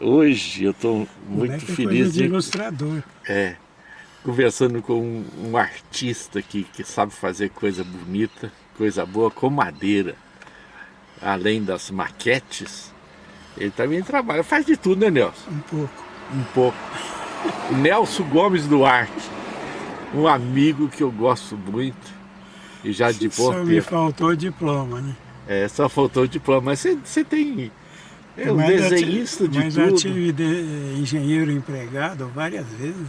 Hoje eu estou muito é feliz de ilustrador. É, conversando com um, um artista que, que sabe fazer coisa bonita, coisa boa com madeira. Além das maquetes, ele também trabalha, faz de tudo, né Nelson? Um pouco. Um pouco. Nelson Gomes Duarte, um amigo que eu gosto muito e já de Só boa me faltou diploma, né? É, só faltou o diploma, mas você tem é um Mas já desenhista tive- de mas tudo. já tive de- engenheiro empregado várias vezes.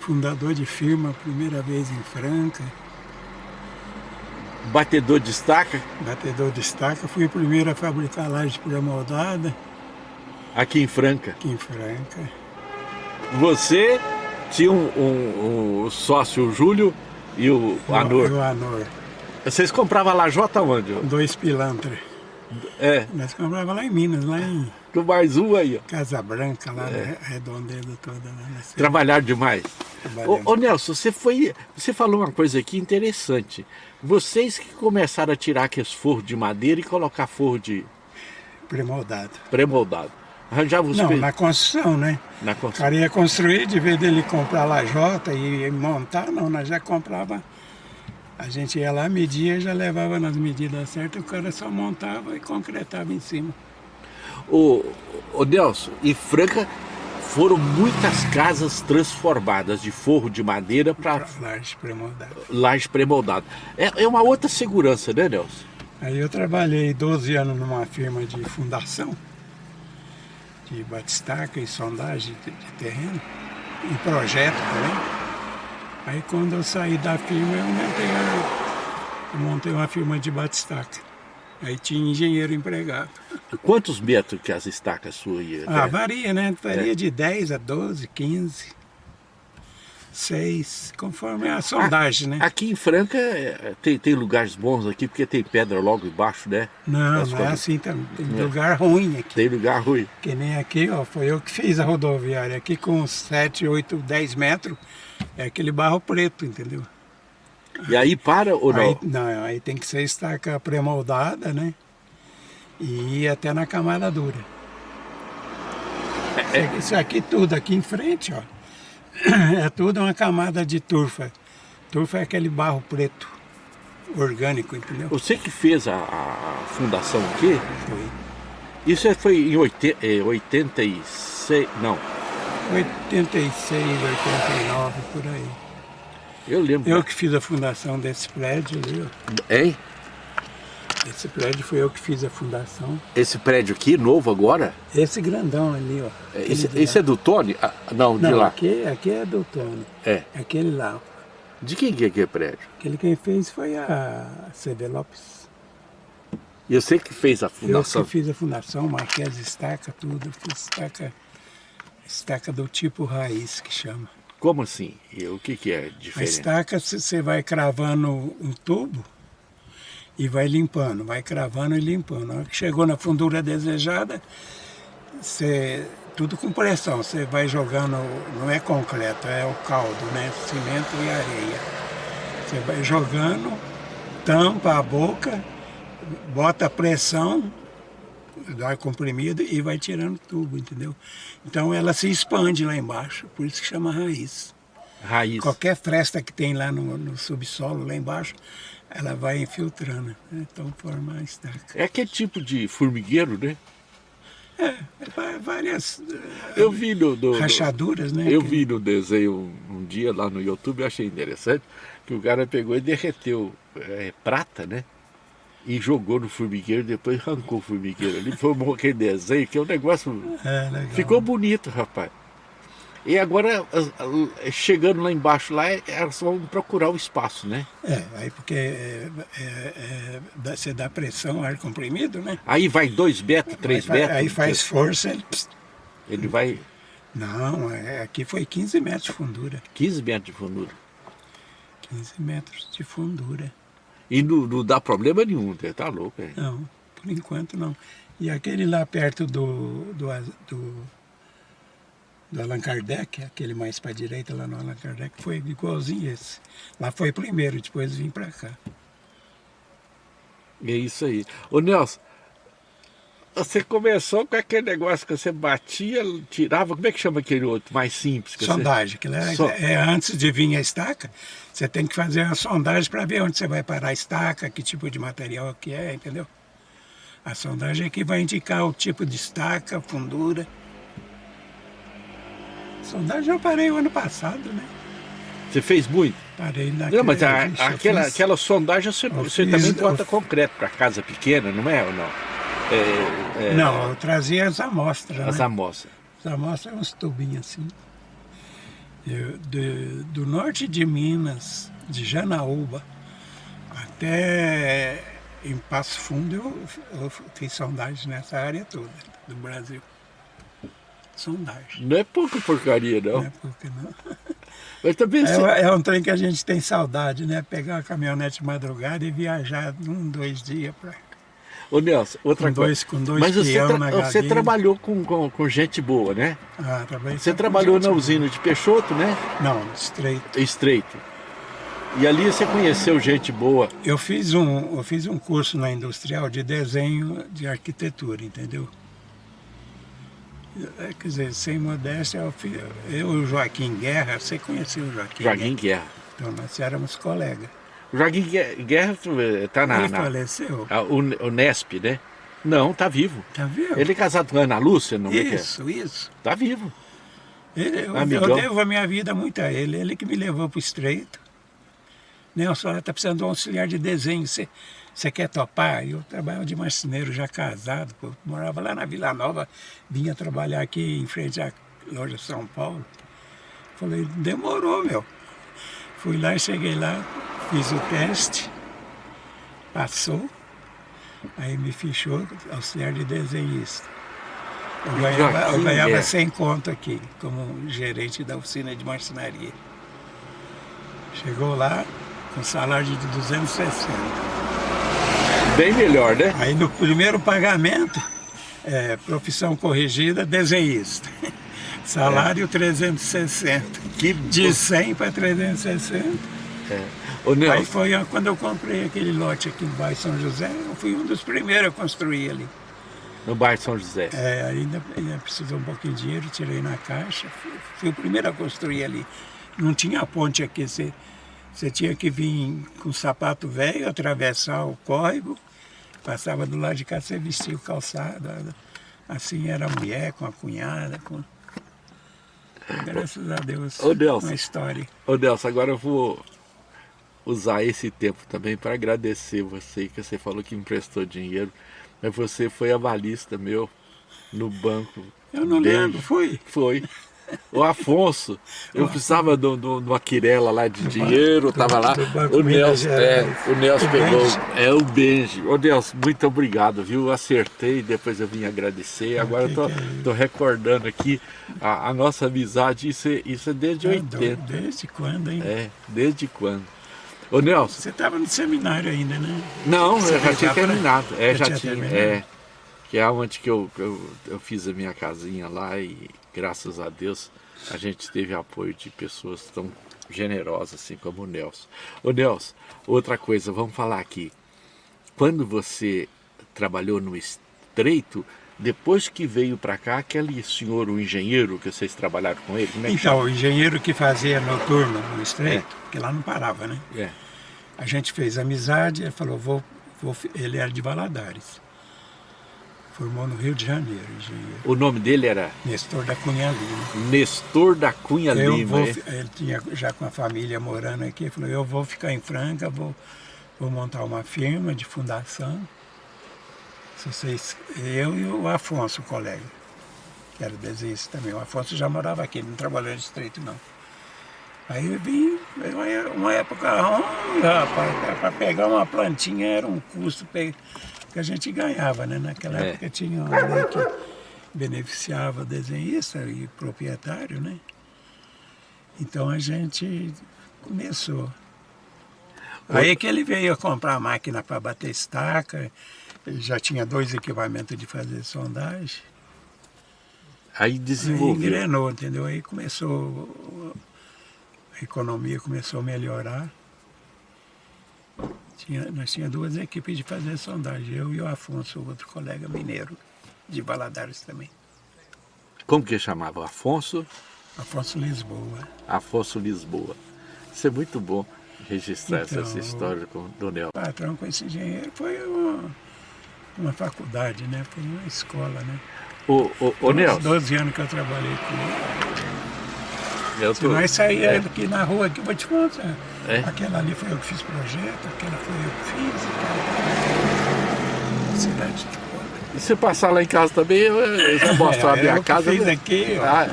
Fundador de firma, primeira vez em Franca. Batedor de estaca, Batedor de estaca. Fui o primeiro a fabricar laje pré-moldada aqui em Franca. aqui em Franca. Você tinha um, um- um sócio, o Júlio, e o Anor. O Anor. Vocês compravam lajota onde? Dois pilantras. É, Nós comprava lá em Minas, lá em do mais um aí, ó. Casa Branca, lá É. na redondeza toda. Cidade. Trabalhar demais. Ô, ô, Nelson, você foi. Você falou uma coisa aqui interessante. Vocês que começaram a tirar aqueles forros de madeira e colocar forro de Pré-moldado. pré-moldado. Arranjava os Não, pe- na construção, né? na O construção. cara ia construir, de vez dele comprar lajota e montar, não, nós já comprava. A gente ia lá, media, já levava nas medidas certas, o cara só montava e concretava em cima. Ô, ô Nelson, e Franca foram muitas casas transformadas de forro de madeira para Laje pré-moldada. laje pré-moldada. É, é uma outra segurança, né, Nelson? Aí eu trabalhei 12 anos numa firma de fundação, de batistaca e sondagem de, de terreno, e projeto também. Aí quando eu saí da firma, eu montei, eu montei uma firma de batistaca. Aí tinha engenheiro empregado. Quantos metros que as estacas suas iam? Ah, né? varia, né? Varia É. de 10 a 12, 15, 6, conforme a sondagem, né? Aqui em Franca é, tem, tem lugares bons aqui, porque tem pedra logo embaixo, né? Não, não é assim também. Tem É. lugar ruim aqui. Tem lugar ruim. Que nem aqui, ó, foi eu que fiz a rodoviária. Aqui com 7, 8, 10 metros, é aquele barro preto, entendeu? E aí para ou não? Aí, não, aí tem que ser estaca pré-moldada, né? E ir até na camada dura. Isso aqui- Isso aqui tudo, aqui em frente, ó, é tudo uma camada de turfa. Turfa é aquele barro preto, orgânico, entendeu? Você que fez a, a fundação aqui, Foi isso é- foi em oite- é, 86, não, 86, 89, por aí. eu lembro. Eu que fiz a fundação desse prédio ali. Hein? Esse prédio foi eu que fiz a fundação. Esse prédio aqui, novo agora, Esse grandão ali, ó. esse, Aquele de esse é do Tony? Ah, não, de Não, lá. Aqui, aqui é do Tony. É. Aquele lá. De quem que é aquele prédio? Aquele quem fez foi a CD Lopes. E você que fez a Eu fundação? que fiz a fundação, marquei as estacas, tudo. Eu Fiz estaca, estaca do tipo raiz, que chama. Como assim? E o que, que é A diferente? estaca, c- você vai cravando um tubo e vai limpando, vai cravando e limpando. Na hora que chegou na fundura desejada, você, tudo com pressão, você vai jogando, não é concreto, é o caldo, né? Cimento e areia. Você vai jogando, tampa a boca, bota pressão, dá ar comprimido e vai tirando tubo, entendeu? Então ela se expande lá embaixo, por isso que chama raiz. Raiz. Qualquer fresta que tem lá no, no subsolo, lá embaixo, ela vai infiltrando. né? Então forma a estaca. É aquele tipo de formigueiro, né? É, várias eh, Eu vi no, no- rachaduras, né? Eu que- vi no desenho um, dia lá no YouTube, eu achei interessante, que o cara pegou e derreteu é, prata, né? E jogou no formigueiro, depois arrancou o formigueiro ali, formou aquele desenho, que é um negócio. É. Ficou bonito, rapaz. E agora, chegando lá embaixo, lá, elas vão procurar o espaço, né? É, aí porque é, é, é, você dá pressão, ar comprimido, né? Aí vai dois metros, três aí, fa- metros. aí faz força, ele... Ele vai Não, é, aqui foi 15 metros de fundura. 15 metros de fundura. 15 metros de fundura. E não, não dá problema nenhum, né? tá louco, é. Não, por enquanto não. E aquele lá perto do, do, do, do Allan Kardec, aquele mais para direita lá no Allan Kardec, foi igualzinho esse. Lá foi primeiro, depois vim para cá. É isso aí. Ô Nelson, Você começou com aquele negócio que você batia, tirava, como é que chama aquele outro, mais simples? Sondagem, que é, so... é, antes de vir a estaca, você tem que fazer uma sondagem para ver onde você vai parar a estaca, que tipo de material que é, entendeu? A sondagem é que vai indicar o tipo de estaca, fundura. A sondagem eu parei o ano passado, né? Você fez muito? Parei na Não, mas a, aquela, fiz, aquela sondagem você, você fiz, também bota eu... concreto para casa pequena, não é ou não? É, é, não, eu trazia as amostras. As né? amostras. As amostras, uns tubinhos assim. Eu, de, do norte de Minas, de Janaúba, até em Passo Fundo, eu, eu fiz sondagem nessa área toda do Brasil. Sondagem. Não é pouca porcaria, não. Não é pouca, não. Mas também é, é, um trem que a gente tem saudade, né? Pegar a caminhonete de madrugada e viajar um, dois dias para Ô Nelson, outra com coisa. Dois, com dois Mas você, tra você trabalhou com, com, com, gente boa, né? Ah, trabalhei Você trabalhou na usina de Peixoto, né? Não, Estreito. Estreito. E ali você conheceu gente boa? Eu fiz um, eu fiz um curso na industrial de desenho de arquitetura, entendeu? É, quer dizer, sem modéstia, eu, eu e o Joaquim Guerra, você conheceu o Joaquim? Joaquim Guerra. Guerra. Então nós éramos colegas. Joaquim Guerra está na... Ele na, faleceu? A, o, o Nesp, né? Não, tá vivo. Tá vivo? Ele é casado com Ana Lúcia, não é é? Isso, isso. Tá vivo. Ele, eu, eu, devo a minha vida muito a ele. Ele que me levou para o Estreito. Nelson, está precisando de um auxiliar de desenho. Você, você quer topar? Eu trabalhava de marceneiro já casado. Pô. Morava lá na Vila Nova. Vinha trabalhar aqui em frente à loja São Paulo. Falei, demorou, meu. Fui lá, cheguei lá, fiz o teste, passou, aí me fichou auxiliar de desenhista. Eu ganhava, eu ganhava é. 100 conto aqui, como gerente da oficina de marcenaria. Chegou lá com salário de 260. Bem melhor, né? Aí no primeiro pagamento, é, profissão corrigida, desenhista. Salário é. 360. Que de 100 para 360. É. Aí foi quando eu comprei aquele lote aqui no bairro São José, eu fui um dos primeiros a construir ali. No bairro São José? É, ainda, ainda precisou um pouquinho de dinheiro, tirei na caixa, fui, fui o primeiro a construir ali. Não tinha ponte aqui, você, você tinha que vir com sapato velho, atravessar o córrego, passava do lado de cá, você vestia o calçado. Assim era a mulher com a cunhada, com... Graças a Deus, Ô, Delcio, uma história. Ô Delcio, agora eu vou usar esse tempo também para agradecer você, que você falou que emprestou dinheiro, mas você foi avalista meu no banco. Eu não desde... lembro, foi? Foi. O Afonso, eu precisava de uma quirela lá de dinheiro, estava lá, o Nelson, é, o Nelson pegou, é o Benji. Ô Nelson, muito obrigado, viu? Acertei, depois eu vim agradecer. Agora eu tô, é tô recordando aqui a, a, nossa amizade, isso é, isso é desde é, 80. Desde quando, hein? É, desde quando. Ô Nelson. Você estava no seminário ainda, né? Não, Você eu já tinha terminado. É, já, já tinha. Terminado. É, que é onde que eu, eu, eu fiz a minha casinha lá e graças a Deus a gente teve apoio de pessoas tão generosas assim como o Nelson. Ô Nelson, outra coisa, vamos falar aqui. Quando você trabalhou no Estreito, depois que veio para cá, aquele senhor, o engenheiro, que vocês trabalharam com ele, como é Então, o engenheiro que fazia noturno no Estreito, é. que lá não parava, né? É. A gente fez amizade, ele falou, vou, vou, ele era de Valadares. Formou no Rio de Janeiro, engenheiro. O nome dele era? Nestor da Cunha Lima. Nestor da Cunha eu Lima, vou, é? Ele tinha já com a família morando aqui, falou, eu vou ficar em Franca, vou, vou montar uma firma de fundação vocês, eu e o Afonso, o colega, que era desenhista também. O Afonso já morava aqui, não trabalhou no estreito não. Aí eu vim, uma época, rapaz, para pegar uma plantinha era um custo que a gente ganhava, né? Naquela é. época tinha uma lei que beneficiava desenhista e proprietário, né? Então a gente começou. Aí que ele veio comprar a máquina para bater estaca, ele já tinha dois equipamentos de fazer sondagem. Aí desenvolveu. Aí engrenou, entendeu? Aí começou, economia começou a melhorar. Tinha, nós tínhamos duas equipes de fazer sondagem, eu e o Afonso, outro colega mineiro. de Valadares também. Como que chamava? Afonso? Afonso Lisboa. Afonso Lisboa. Isso é muito bom registrar Então, essa história com o Donel. O patrão com esse engenheiro foi uma, uma faculdade, né? Foi uma escola, né? Ô Uns Nelson, 12 anos que eu trabalhei com ele. Eu tô... nós saímos é, aqui na rua, aqui, eu vou te contar. É? Aquela ali foi eu que fiz projeto, aquela foi eu que fiz. Aquela... Cidade toda. E se passar lá em casa também, eu, já mostro a É, minha eu que casa. fiz né? aqui. Ah,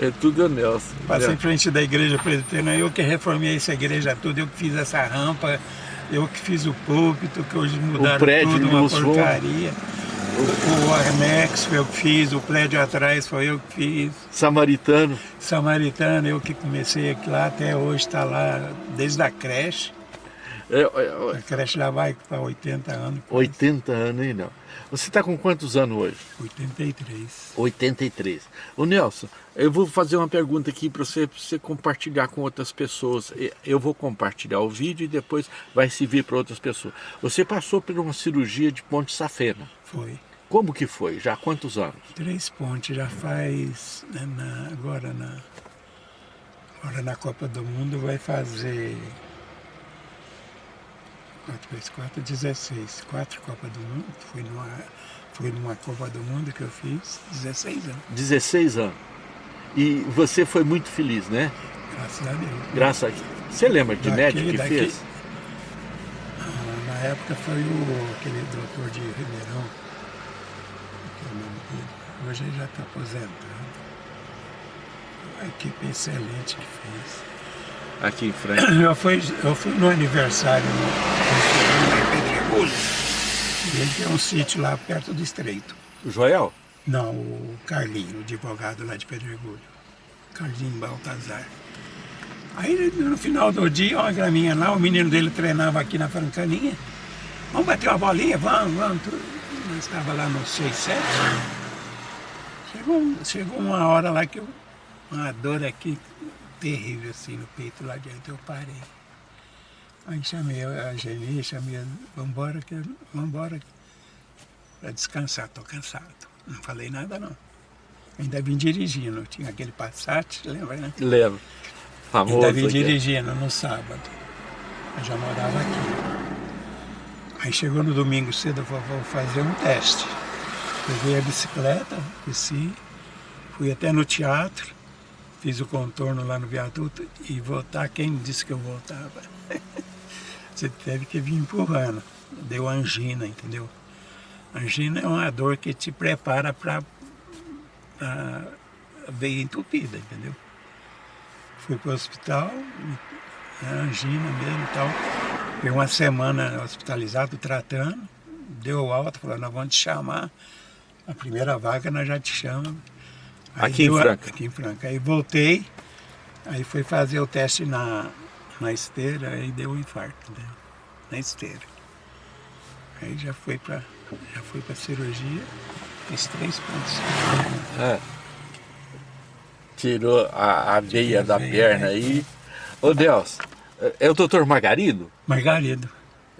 é tudo o Nelson. Passei É. em frente da igreja presbiteriana, eu que reformei essa igreja toda, eu que fiz essa rampa, eu que fiz o púlpito, que hoje mudaram prédio tudo, uma Fon. O, o anexo foi eu que fiz, o prédio atrás foi eu que fiz. Samaritano. Samaritano, eu que comecei aqui lá, até hoje está lá, desde a creche. É, é, A creche já vai para 80 anos. 80 anos, hein, não? Você está com quantos anos hoje? 83. 83. Ô Nelson, eu vou fazer uma pergunta aqui para você, pra você compartilhar com outras pessoas. Eu vou compartilhar o vídeo e depois vai servir para outras pessoas. Você passou por uma cirurgia de ponte safena. Foi. Como que foi? Já há quantos anos? Três pontes já faz, né, na- agora, na, agora na Copa do Mundo vai fazer 4 vezes 4, 16. Quatro Copas do Mundo. Fui numa, fui numa Copa do Mundo que eu fiz, 16 anos, 16 anos. E você foi muito feliz, né? graças a Deus. Graças a Deus. Você lembra de Daqui- médico que daqui- fez? Ah, na época foi o, aquele doutor de Ribeirão, que é o nome dele. Hoje ele já está aposentado. Uma equipe excelente que fez. Aqui em frente. Eu fui, eu fui no aniversário Pedregulho. E ele tem um sítio lá perto do Estreito. O Joel? Não, o Carlinho, o advogado lá de Pedregulho. Carlinho Baltazar. Aí no final do dia, uma graminha lá, o menino dele treinava aqui na Francaninha. Vamos bater uma bolinha? Vamos, vamos. tudo. Nós estava lá no 6, 7. Chegou, chegou uma hora lá que eu, uma dor aqui terrível assim no peito lá dentro, eu parei. Aí chamei a Geni, chamei a. Vambora, que, vambora para descansar, tô cansado. Não falei nada não. Ainda vim dirigindo, tinha aquele Passat, lembra, né? Lembro. Famoso. Ainda vim dirigindo no sábado. Eu já morava aqui. Aí chegou no domingo cedo, eu falei, vou fazer um teste. Peguei a bicicleta, desci, fui até no teatro, fiz o contorno lá no viaduto e voltar, quem disse que eu voltava? Você teve que vir empurrando. Deu angina, entendeu? Angina é uma dor que te prepara para a veia entupida, entendeu? Fui para o hospital, angina mesmo e tal. Fiquei uma semana hospitalizado, tratando. Deu alta, falou, nós vamos te chamar. A primeira vaga nós já te chamamos. Aqui em Franca? Aqui em Franca. Aí voltei, aí fui fazer o teste na, na esteira, aí deu um infarto, né? na esteira. Aí já fui para já fui para cirurgia, fiz três pontos. É. Tirou a, a veia da veia, perna é. aí. Ô Deus, é o doutor Margarido? Margarido,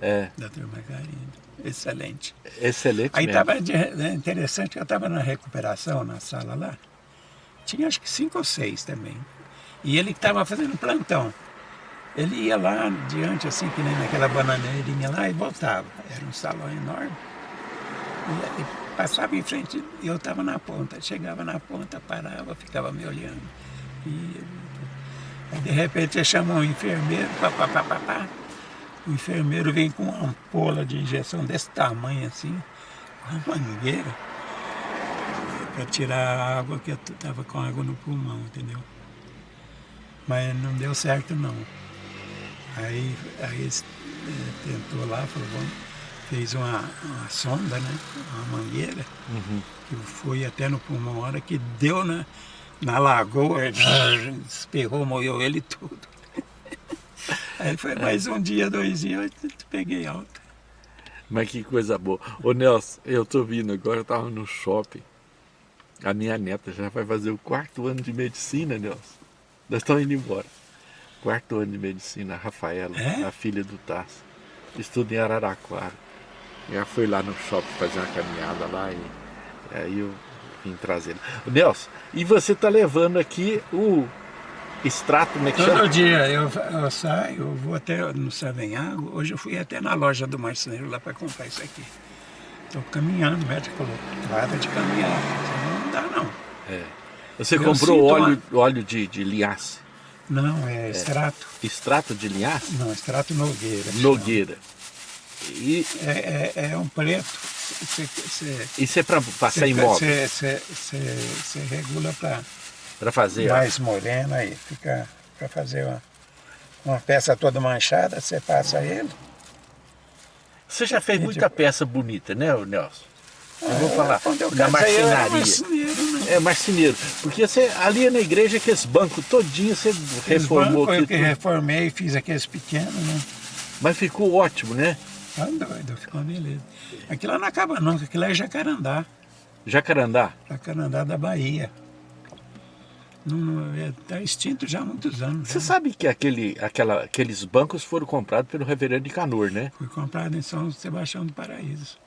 É, doutor Margarido, excelente. excelente Aí estava interessante, eu estava na recuperação na sala lá. Tinha acho que cinco ou seis também. E ele estava fazendo plantão. Ele ia lá diante, assim, que nem naquela bananeirinha lá e voltava. Era um salão enorme. E, e passava em frente, e eu estava na ponta. Chegava na ponta, parava, ficava me olhando. E, aí de repente ele chamou um enfermeiro, pá, pá, pá, pá, pá. O enfermeiro vem com uma ampola de injeção desse tamanho assim, uma mangueira, para tirar a água, que eu estava com água no pulmão, entendeu? Mas não deu certo não. Aí, aí ele eh, tentou lá, falou, vamos, fez uma, uma sonda, né? Uma mangueira, Uhum. que foi até no pulmão, a hora que deu na, na lagoa, esperrou, molhou ele tudo. Aí foi mais um dia, dois dias, eu peguei alta. Mas que coisa boa. Ô Nelson, eu tô vindo agora, eu tava no shopping. A minha neta já vai fazer o quarto ano de medicina, Nelson. Nós estamos indo embora. Quarto ano de medicina, a Rafaela, É? a filha do Tasso. Estuda em Araraquara. Já foi lá no shopping fazer uma caminhada lá e Aí eu vim trazendo. Nelson, e você está levando aqui o extrato, como é que Todo chama? dia eu, eu saio, eu vou até no Savenhago. Hoje eu fui até na loja do marceneiro lá para comprar isso aqui. Estou caminhando, o médico falou, para de caminhar, senão não dá não. É. Você Eu comprou óleo, óleo de, de linhaça. Não, é extrato. Extrato de linhaça? Não, extrato Nogueira. Nogueira. E É, é, é um preto. Você, você, isso é para passar em móvel, você, você, você, você regula para para fazer. ó. mais morena aí. Fica para fazer uma, uma peça toda manchada, você passa ele. Você já fez muita peça bonita, né, Nelson? Eu vou Ah, falar eu da marcenaria. marceneiro, né? É, marceneiro. Porque você, ali na igreja, aqueles bancos todinho, você reformou Foi aqui eu que tudo. reformei, fiz aqueles pequenos, né? Mas ficou ótimo, né? Tá doido, ficou beleza. Aquilo lá não acaba não, que aquilo lá é Jacarandá. Jacarandá. Jacarandá da Bahia. Não, é, extinto já há muitos anos. Você já. sabe que aquele, aquela, aqueles bancos foram comprados pelo reverendo de Canor, né? Foi comprado em São Sebastião do Paraíso.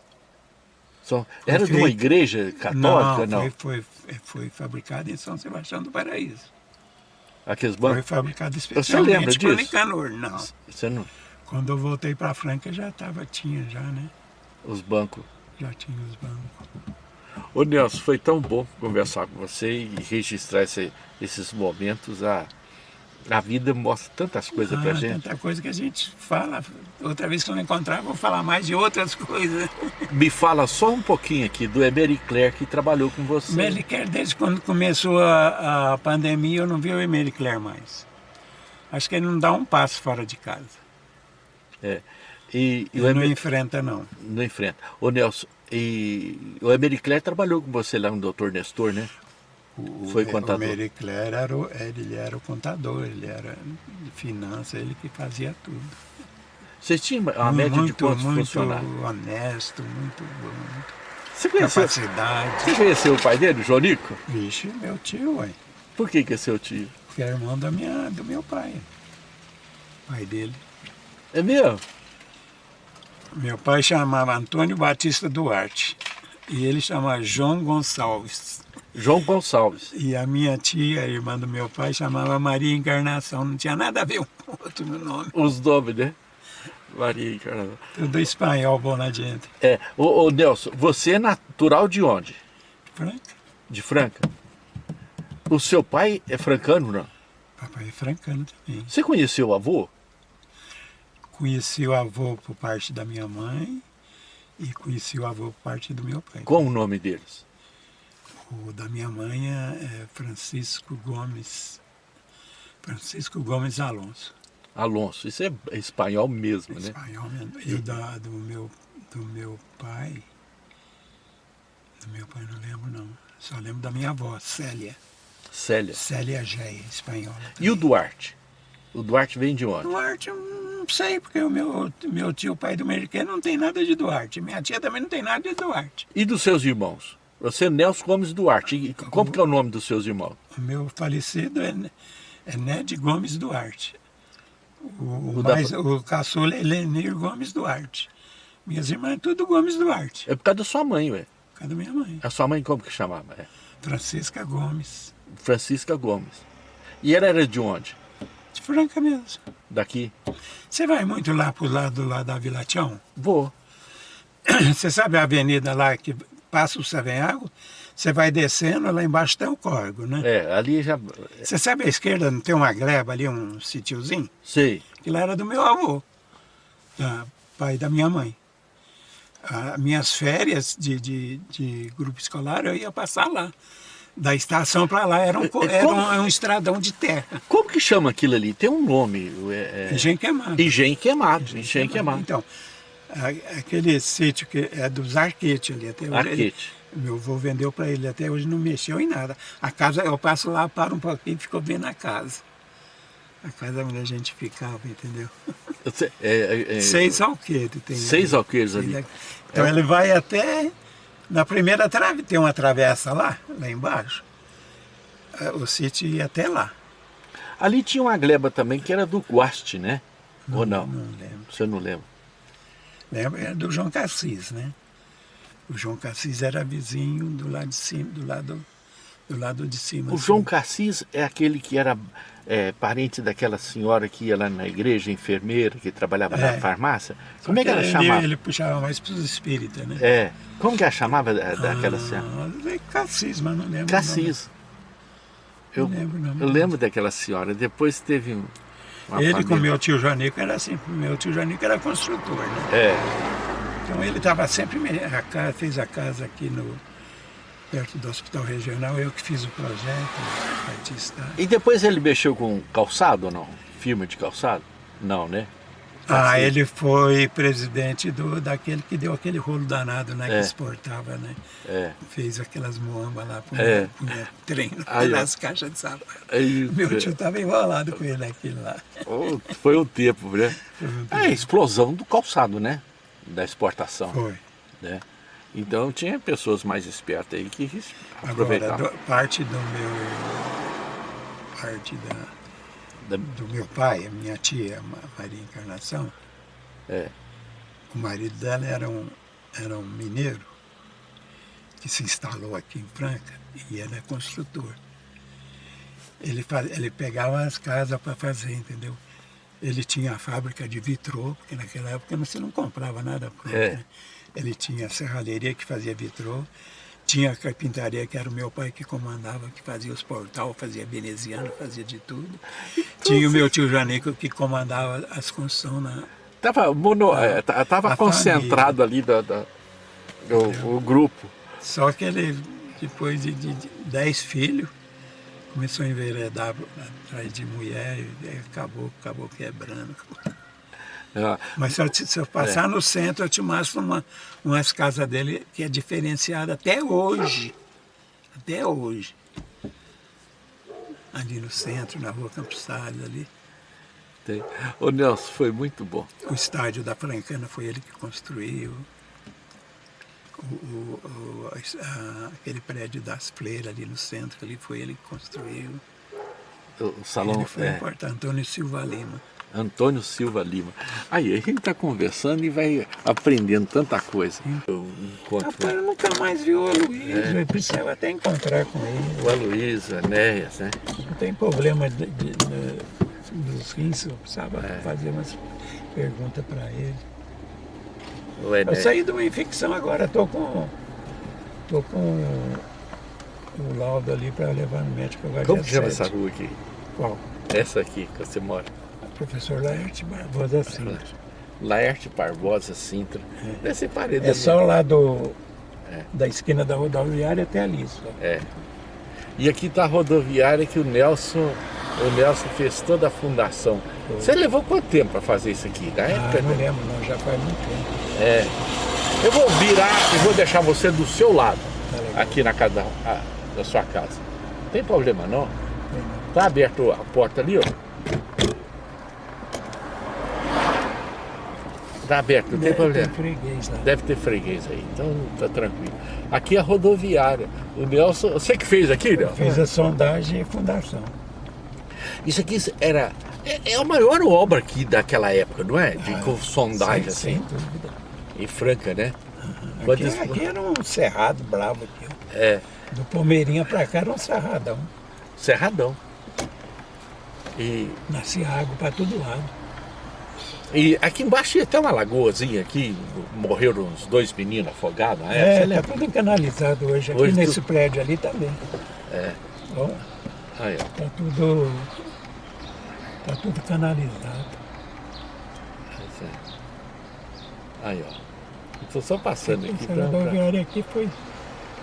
São, era de uma feito. igreja católica, não? Foi, foi, foi fabricado em São Sebastião do Paraíso. Aqueles Foi bancos. fabricado lembra especialmente para disso? Nicanor. Não. Você não, Quando eu voltei para Franca já tava, tinha já, né? os bancos. Já tinha os bancos. Ô Nelson, foi tão bom conversar com você e registrar esse- esses momentos. A, a vida mostra tantas coisas pra Ah, gente. tanta coisa que a gente fala. Outra vez que eu não encontrar, vou falar mais de outras coisas. Me fala só um pouquinho aqui do Emery Claire que trabalhou com você. Medicare, desde quando começou a, a pandemia, eu não vi o Emery Claire mais. Acho que ele não dá um passo fora de casa. É. E, e Ele não Emery enfrenta, não. não enfrenta. Ô Nelson, e o Emery Claire trabalhou com você lá no Dr. Nestor, né? O, Foi o contador. Emery Claire era o, ele era o contador, ele era de finanças, ele que fazia tudo. Você tinha uma média muito, de quantos muito funcionários? honesto, muito bom, muito Você conheceu, capacidade. você conheceu o pai dele, o Jonico? Vixe, meu tio, ué. Por que que é seu tio? Que é irmão da minha, do meu pai. Pai dele. É mesmo? Meu pai chamava Antônio Batista Duarte. E ele chamava João Gonçalves. João Gonçalves. E a minha tia, a irmã do meu pai, chamava Maria Encarnação. Não tinha nada a ver um com o outro no nome. Os nomes, né? Maria Encarnação. Tudo espanhol, bom na gente. É, ô, ô Nelson, você é natural de onde? Franca. De Franca? O seu pai é francano, não? Papai é francano também. Você conheceu o avô? Conheci o avô por parte da minha mãe e conheci o avô por parte do meu pai. Qual o nome deles? O da minha mãe é é Francisco Gomes. Francisco Gomes Alonso. Alonso. Isso é espanhol mesmo, né? Espanhol mesmo. E o da, do, meu, do meu pai. Do meu pai não lembro não. Só lembro da minha avó, Célia. Célia. Célia Géia, espanhola. E o Duarte? O Duarte vem de onde? Duarte, eu não sei, porque o meu, meu tio, pai do Meriquê, não tem nada de Duarte. Minha tia também não tem nada de Duarte. E dos seus irmãos? Você é Nelson Gomes Duarte. E como que é o nome dos seus irmãos? O meu falecido é, é Ned Gomes Duarte. O, O da- mais, o caçula é Lenir Gomes Duarte. Minhas irmãs, tudo Gomes Duarte. É por causa da sua mãe, ué. Por causa da minha mãe. A sua mãe como que chamava? É. Francisca Gomes. Francisca Gomes. E ela era de onde? De Franca mesmo. Daqui? Você vai muito lá pro lado lá da Vila Tião? Vou. Você sabe a avenida lá que passa o Savenhago? Você vai descendo, lá embaixo tem o córrego, né? É, ali já... Você sabe à esquerda, não tem uma gleba ali, um sítiozinho? Sei. Aquilo era do meu avô, da, pai da minha mãe. As minhas férias de, de, de grupo escolar eu ia passar lá. Da estação para lá era um, era como- um, é um estradão de terra. Como que chama aquilo ali? Tem um nome. É, é... Engenho queimado. Engenho queimado. Engenho queimado. Então, aquele sítio que é dos Arquete ali até hoje. ele- Arquete. meu avô vendeu para ele até hoje, não mexeu em nada. A casa, eu passo lá, paro um pouquinho e fico vendo a casa. A casa onde a gente ficava, entendeu? É, é, é, Seis alqueires tem Seis ali. alqueires ali. Então ele vai até. Na primeira trave tem uma travessa lá, lá embaixo. Eh, O sítio ia até lá. Ali tinha uma gleba também que era do Guaste, né? Ou não? Não lembro. Você não lembra? Lembra? Era do João Cassis, né? O João Cassis era vizinho do lado de cima, do lado, do lado de cima. O assim. João Cassis é aquele que era é, parente daquela senhora que ia lá na igreja, enfermeira, que trabalhava na É. farmácia? Só Como é que ela ele, chamava? Ele puxava mais para os espíritas, né? É. Como que ela chamava da- daquela senhora? Ah, é Cassis, mas não lembro. Cassis. Eu, Não lembro o nome eu lembro daquela senhora. Depois teve um. Ele com família- meu tio Janico era assim, meu tio Janico era construtor, né? É. Então ele estava sempre, a casa, fez a casa aqui no, perto do hospital regional, eu que fiz o projeto, artista. E depois ele mexeu com calçado ou não? Firma de calçado? Não, né? Ah, Cassis. ele foi presidente do, daquele que deu aquele rolo danado, né? É. Que exportava, né? É. Fez aquelas moambas lá, punha, É. punha trem Aí, nas caixas de sapato. Aí, Meu tio estava enrolado com ele aquilo lá. Oh, Foi o tempo, né? Foi um É a explosão do calçado, né? Da exportação. Foi. Né? Então tinha pessoas mais espertas aí que Agora, aproveitavam. do- parte do meu. Parte da, Da- do meu pai, a minha tia, Ma- Maria Encarnação, É. o marido dela era um, era um mineiro que se instalou aqui em Franca e ele é construtor. Ele, faz, ele pegava as casas para fazer, entendeu? Ele tinha a fábrica de vitrô, porque naquela época você não comprava nada pronto. É. né? Ele tinha a serralheria que fazia vitrô, tinha a carpintaria que era o meu pai que comandava, que fazia os portal, fazia veneziano, fazia de tudo. Tinha o meu tio Janico que comandava as construções na, Tava, mono, ta- tava concentrado ali da, da- do, o grupo. Só que ele, depois de, de, de dez filhos, começou a enveredar atrás de mulher e acabou, acabou quebrando. É, Mas se eu, te- se eu passar no centro, eu te mostro uma, umas casas dele que é diferenciada até hoje. Até hoje. Ali no centro, na rua Campos Salles, ali. tem. Ô Nelson, foi muito bom. O estádio da Francana foi ele que construiu. O, o- o- a- aquele prédio das Fleiras ali no centro, ali foi ele que construiu. O, o salão ele foi é, importante, Antônio Silva Lima. Antônio Silva Lima. Aí, a gente está conversando e vai aprendendo tanta coisa. Eu encontro Rapaz, eu nunca mais vi o Aloysio, eu precisava até encontrar com ele. o Aloysio, Enéas, né? Não tem problema de, de- de- dos rins, eu precisava É. fazer umas perguntas para ele. Eu saí de uma infecção agora, estou com, tô com o laudo ali para levar no médico agora. Como chama essa rua aqui? Qual? Essa aqui que você mora. Professor Laerte Barbosa Sintra. Laerte Barbosa Sintra. Deve ser parede. É só lá do, É. da esquina da rodoviária até ali. Só. É. E aqui está a rodoviária que o Nelson, o Nelson fez toda a fundação. Você levou quanto tempo para fazer isso aqui? Na Ah, época? não lembro, não, já faz muito tempo. É. Eu vou virar e vou deixar você do seu lado, Tá aqui na casa da, a- da sua casa. Não tem problema não. Tá aberto a porta ali, ó. Tá aberto, não tem Deve problema. ter freguês lá. Deve ter freguês aí, então tá tranquilo. Aqui é a rodoviária. O Nelson, você que fez aqui, Nelson? Fiz a sondagem e fundação. Isso aqui era. É, é a maior obra aqui daquela época, não é? De com sondagem Ah, Sem, assim. sem dúvida. Em Franca, né? Aqui, Quantas- aqui era um cerrado bravo aqui. É, Do Palmeirinha pra cá era um cerradão. Cerradão. E, Nascia água pra todo lado. E aqui embaixo tinha até uma lagoazinha aqui, morreram uns dois meninos afogados na época. É, você tá lembra? tudo canalizado hoje. Aqui Hoje nesse tu- prédio ali também. É. Ó, Aí, ó. tá tudo. Tá tudo canalizado. É. Aí, ó. Estou só passando aqui Essa pra, pra- rodoviária aqui foi.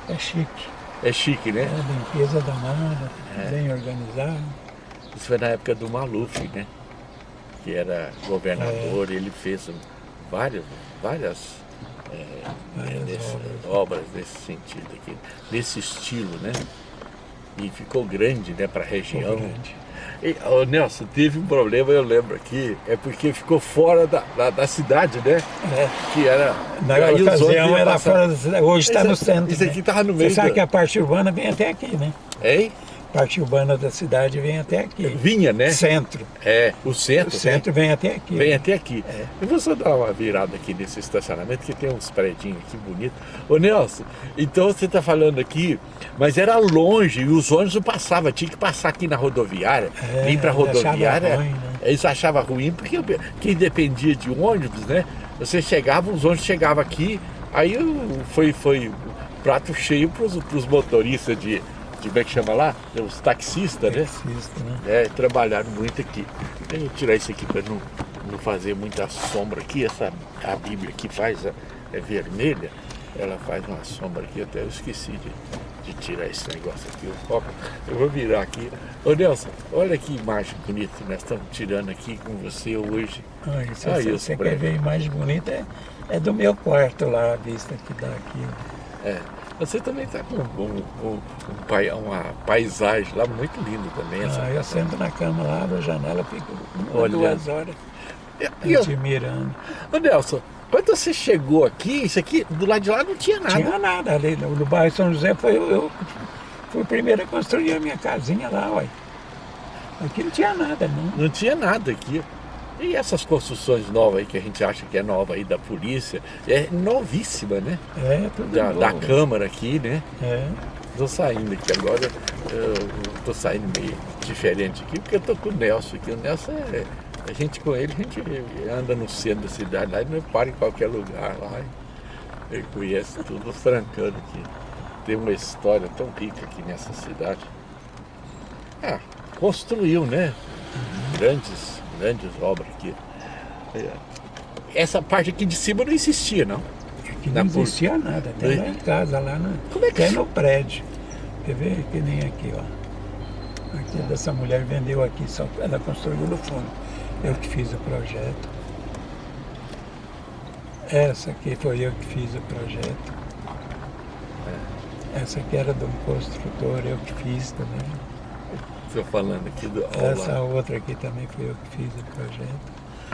É chique. É chique, né? É limpeza danada, É. bem organizado. Isso foi na época do Maluf, né? Que era governador, ele fez várias, várias, é, nesse- obras. nesse sentido aqui, nesse estilo, né? E ficou grande, né, para a região. E, ô, Nelson, teve um problema, eu lembro aqui, é porque ficou fora da, da, da cidade, né? É. Que era. Na ocasião era passar- fora da cidade, hoje está no centro. isso né? aqui tava no Você meio sabe da- que a parte urbana vem até aqui, né? Hein? Parte urbana da cidade vem até aqui. Vinha, né? Centro. É, o centro. O centro vem, vem até aqui. Vem até aqui. É. Eu vou só dar uma virada aqui nesse estacionamento, que tem uns predinhos aqui bonitos. Ô Nelson, então você está falando aqui, mas era longe e os ônibus não passavam, tinha que passar aqui na rodoviária, é, vir para a rodoviária. Ruim, né? Eles achavam ruim, porque quem dependia de ônibus, né? Você chegava, os ônibus chegavam aqui, aí foi, foi prato cheio para os motoristas de, como é que chama lá? Os taxistas, né? Taxista, né? É, trabalharam muito aqui. Deixa eu tirar isso aqui para não, não fazer muita sombra aqui. Essa, a Bíblia aqui faz, a, é vermelha, ela faz uma sombra aqui, até eu esqueci de, de tirar esse negócio aqui. Eu, eu vou virar aqui. Ô Nelson, olha que imagem bonita que nós estamos tirando aqui com você hoje. Ai, se ah, você, você quer ver a imagem bonita, é, é do meu quarto lá, a vista que dá aqui. É. Você também está com um, um, um, uma paisagem lá muito linda também. Essa ah, eu sento na cama lá, abro a janela, fico duas horas e, admirando. Ô Nelson, quando você chegou aqui, isso aqui, do lado de lá não tinha nada. Tinha nada. Ali no, no bairro São José foi eu, eu fui o primeiro a construir a minha casinha lá, ué. Aqui não tinha nada, não. Não tinha nada aqui. E essas construções novas aí que a gente acha que é nova aí da polícia, é novíssima, né? É, tudo da, da Câmara aqui, né? É. Tô saindo aqui agora, tô saindo meio diferente aqui, porque eu tô com o Nelson aqui. O Nelson é. A gente com ele, a gente anda no centro da cidade lá, não para em qualquer lugar lá. Ele conhece tudo, francando aqui. Tem uma história tão rica aqui nessa cidade. Ah, construiu, né? Grandes grandes obras aqui. É. Essa parte aqui de cima não existia, não? Aqui não existia nada, até lá em casa, lá no, Como é que até no prédio. Quer ver? Que nem aqui, ó. Aqui dessa mulher vendeu aqui, só ela construiu no fundo. Eu que fiz o projeto. Essa aqui foi eu que fiz o projeto. É. Essa aqui era de um construtor, eu que fiz também. Falando aqui do Essa outra aqui também foi eu que fiz o projeto.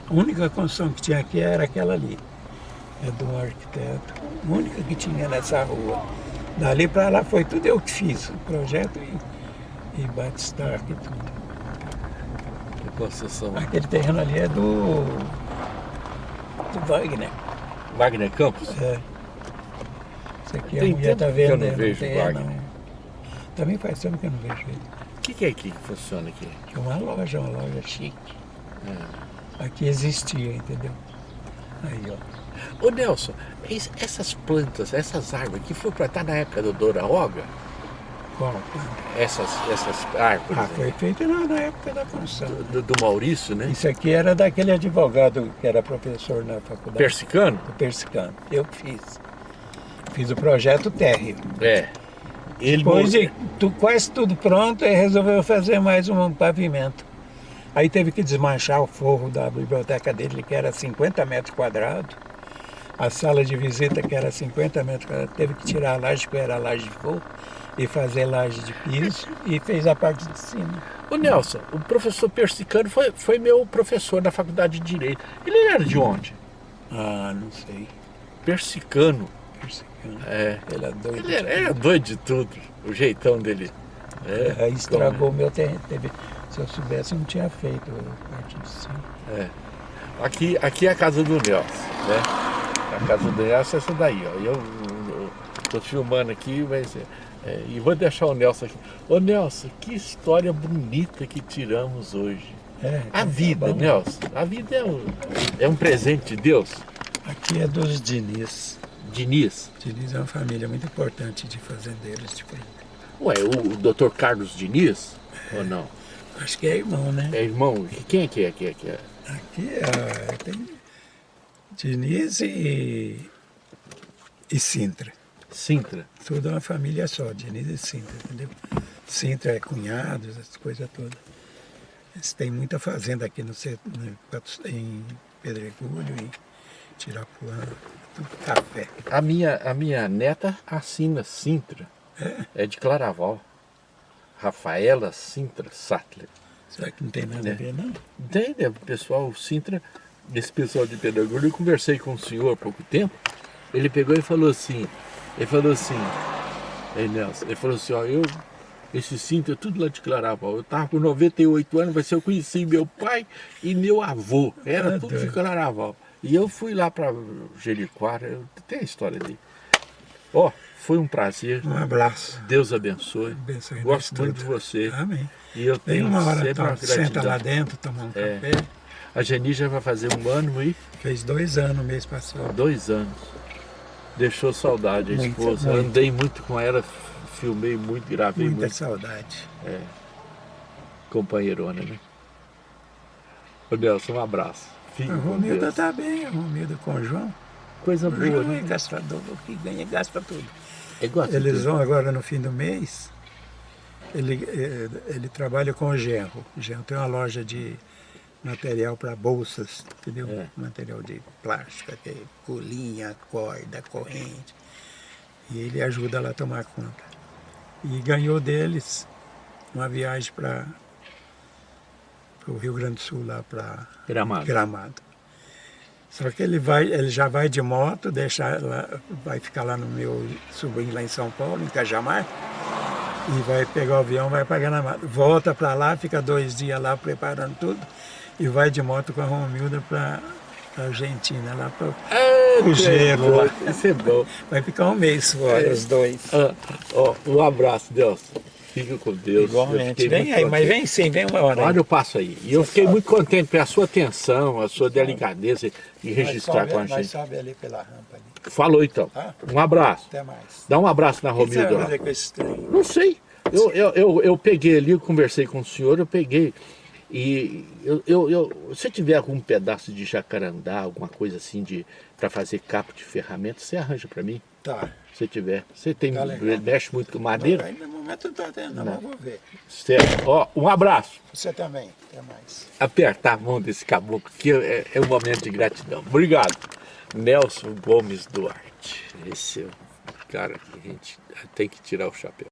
A única construção que tinha aqui era aquela ali. É do arquiteto. A única que tinha nessa rua. Dali para lá foi tudo eu que fiz. O projeto e, e batistar e tudo. Aquele terreno ali é do, do Wagner. Wagner Campos? É. Isso aqui Tem a mulher vendo. Que eu não vejo terreno, Wagner. Também faz tempo que eu não vejo ele que, que é aqui que funciona aqui? É uma loja, uma loja chique. É. Aqui existia, entendeu? Aí, ó. Ô Nelson, essas plantas, essas árvores aqui foi para estar na época do Doraoga? Qual Essas, essas árvores? Ah, foi feito na, na época da construção. Do, do, Maurício, né? Isso aqui era daquele advogado que era professor na faculdade. Persicano? Persicano. Eu fiz. Fiz o projeto térreo. É. Ele Depois de tu, quase tudo pronto, ele resolveu fazer mais um pavimento. Aí teve que desmanchar o forro da biblioteca dele, que era 50 metros quadrados. A sala de visita, que era 50 metros quadrados, teve que tirar a laje, que era laje de forro, e fazer laje de piso, e fez a parte de cima. O Nelson, o professor Persicano foi, foi meu professor na faculdade de Direito. Ele era de onde? Ah, não sei. Persicano. É. Ele é doido. Ele era, era, doido de tudo, o jeitão dele. É, é estragou o meu terreno. Se eu soubesse, eu não tinha feito a parte de cima. É. Aqui, aqui é a casa do Nelson, né? A casa do Nelson é essa daí, ó. Eu, estou filmando aqui, mas... É, e vou deixar o Nelson aqui. Ô Nelson, que história bonita que tiramos hoje. É, a vida, Nelson, a vida é um, é um presente de Deus. Aqui é dos Diniz. Diniz? Diniz é uma família muito importante de fazendeiros. Tipo. Ué, o, o doutor Carlos Diniz? É, ou não? Acho que é irmão, né? É irmão? Quem é que é? Aqui, aqui, é? aqui é, tem Diniz e, e Sintra. Sintra? Tudo é uma família só, Diniz e Sintra, entendeu? Sintra é cunhados, essas coisas todas. Eles têm muita fazenda aqui no, em Pedregulho e Tirapuã café. A minha, a minha neta assina Sintra. É? é de Claraval. Rafaela Sintra Sattler. Será que não tem nada é. a ver, não? Tem, né? pessoal Sintra, esse pessoal de Pedagoglia, eu conversei com o senhor há pouco tempo, ele pegou e falou assim, ele falou assim, Ei, Nelson, ele falou assim, ó, eu, Esse cinto é tudo lá de Claraval. Eu estava com 98 anos, mas eu conheci meu pai e meu avô. Era Ah, tudo de Claraval. E eu fui lá para Jericoara, eu tem a história dele. Ó, foi um prazer. Um abraço. Deus abençoe. Abençoe Gosto muito de você. Amém. E eu tenho uma hora, sempre uma tá, senta lá gratidão. dentro, tomar um É. café. A Geni já vai fazer um ano e Fez dois anos mês passado. dois anos. Deixou saudade a esposa. muito. Andei muito com ela, filmei muito, gravei Muita muito. saudade. Companheirona, né? Ô Nelson, um abraço. Fique A Romilda Deus. tá bem, a Romilda com o João. Coisa O boa, João né? é gastador, o que ganha gasta tudo. É Eles vão agora no fim do mês, ele, eh, ele trabalha com o Genro. O Genro tem uma loja de material para bolsas, entendeu? É. Material de plástico, que é colinha, corda, corrente. E ele ajuda lá a tomar conta. E ganhou deles uma viagem para o Rio Grande do Sul, lá para Gramado. Gramado. Só que ele vai, ele já vai de moto, deixa lá, vai ficar lá no meu sobrinho lá em São Paulo, em Cajamar, e vai pegar o avião, vai para Gramado. Volta para lá, fica dois dias lá preparando tudo, e vai de moto com a Romilda para a Argentina, lá para É, O gelo lá. Isso é bom. Vai ficar um mês fora, É. os dois. Ah, um abraço, Deus. Fica com Deus. Eu Igualmente. Vem aí, mas vem sim, vem uma hora. Olha, eu passo aí. E eu fiquei muito contente pela sua atenção, a sua delicadeza em Nós registrar sobe- com a Nós gente. sobe ali pela rampa ali. Falou então. Tá. Um abraço. Até mais. Dá um abraço na O que você vai Romilda. lá. fazer com esse trem? Não sei. Eu, eu, eu, eu peguei ali, eu conversei com o senhor, eu peguei. E eu, eu, eu, se tiver algum pedaço de jacarandá, alguma coisa assim de para fazer capo de ferramenta, você arranja para mim? Tá. Se tiver. Você tem, Tá mexe muito com madeira? Aí no momento não tá tendo, não, vou ver. Certo. Ó, um abraço. Você também. Até mais. Apertar a mão desse caboclo aqui é, é um momento de gratidão. Obrigado. Nelson Gomes Duarte. Esse é o cara que a gente tem que tirar o chapéu.